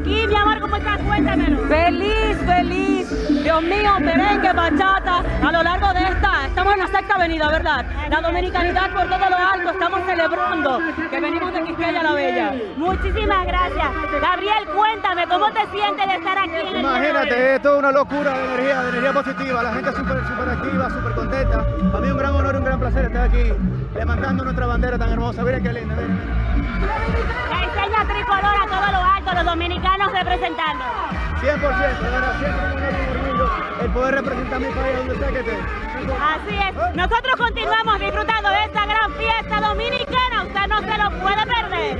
aquí, mi amor, ¿cómo estás? Cuéntamelo. Feliz, feliz. Dios mío, merengue, bachata. A lo largo de esta, estamos en la sexta avenida, ¿verdad? La dominicanidad por todo lo alto, estamos celebrando que venimos de Quisqueya la Bella. Muchísimas gracias. Gabriel, cuéntame, ¿cómo te sientes de estar aquí en el Imagínate, es toda una locura de energía, de energía positiva. La gente súper, súper activa, súper contenta. A mí un gran honor, un gran placer estar aquí levantando nuestra bandera tan hermosa. Miren qué linda, miren. La enseña tricolor a todo lo alto, representando. 100%, de verdad, siempre honor orgullo el poder representar mi país donde sea que esté. Así es. Nosotros continuamos disfrutando de esta gran fiesta dominicana. Usted no se lo puede perder.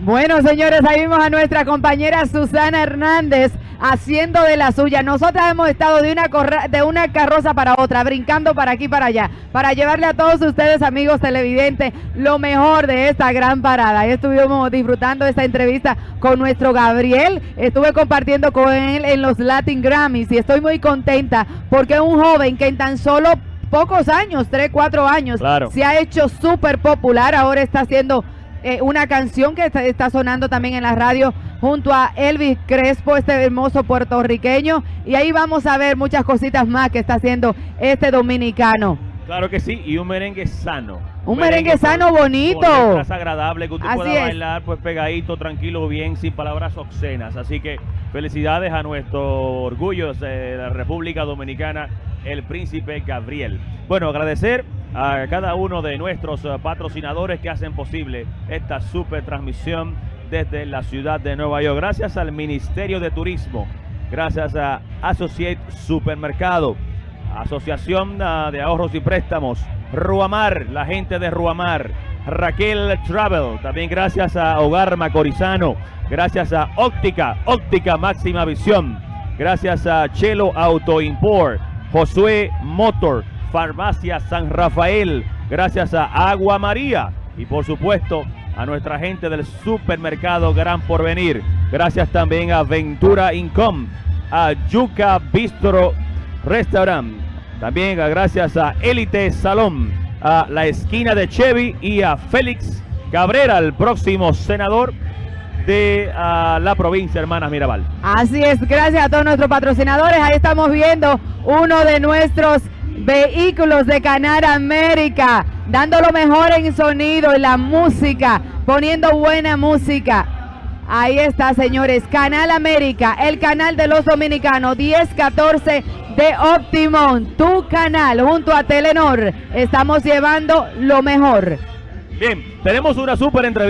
Bueno, señores, ahí vimos a nuestra compañera Susana Hernández haciendo de la suya. Nosotras hemos estado de una, corra- de una carroza para otra, brincando para aquí y para allá, para llevarle a todos ustedes, amigos televidentes, lo mejor de esta gran parada. Estuvimos disfrutando esta entrevista con nuestro Gabriel. Estuve compartiendo con él en los Latin Grammys y estoy muy contenta porque es un joven que en tan solo pocos años, 3, 4 años, Claro. se ha hecho súper popular. Ahora está haciendo eh, una canción que está, está sonando también en la radio junto a Elvis Crespo, este hermoso puertorriqueño. Y ahí vamos a ver muchas cositas más que está haciendo este dominicano. Claro que sí, y un merengue sano. Un merengue sano, bonito. letras agradable, que usted Así pueda es. bailar pues pegadito, tranquilo, bien, sin palabras obscenas. Así que felicidades a nuestro orgullo de la República Dominicana, el príncipe Gabriel. Bueno, agradecer a cada uno de nuestros eh, patrocinadores que hacen posible esta super transmisión desde la ciudad de Nueva York. Gracias al Ministerio de Turismo, gracias a Associate Supermercado, Asociación ah, de Ahorros y Préstamos, Ruamar, la gente de Ruamar, Raquel Travel, también gracias a Hogar Macorizano, gracias a Óptica, Óptica Máxima Visión, gracias a Chelo Auto Import, Josué Motor, Farmacia San Rafael, gracias a Agua María y por supuesto a nuestra gente del supermercado Gran Porvenir, gracias también a Ventura Income, a Yuca Bistro Restaurant. También gracias a Elite Salón, a la esquina de Chevy y a Félix Cabrera, el próximo senador de ah, la provincia Hermanas Mirabal. Así es, gracias a todos nuestros patrocinadores. Ahí estamos viendo uno de nuestros vehículos de Canal América, dando lo mejor en sonido, en la música, poniendo buena música. Ahí está, señores, Canal América, el canal de los dominicanos, 1014 de Optimum, tu canal, junto a Telenor. Estamos llevando lo mejor. Bien, tenemos una súper entrevista.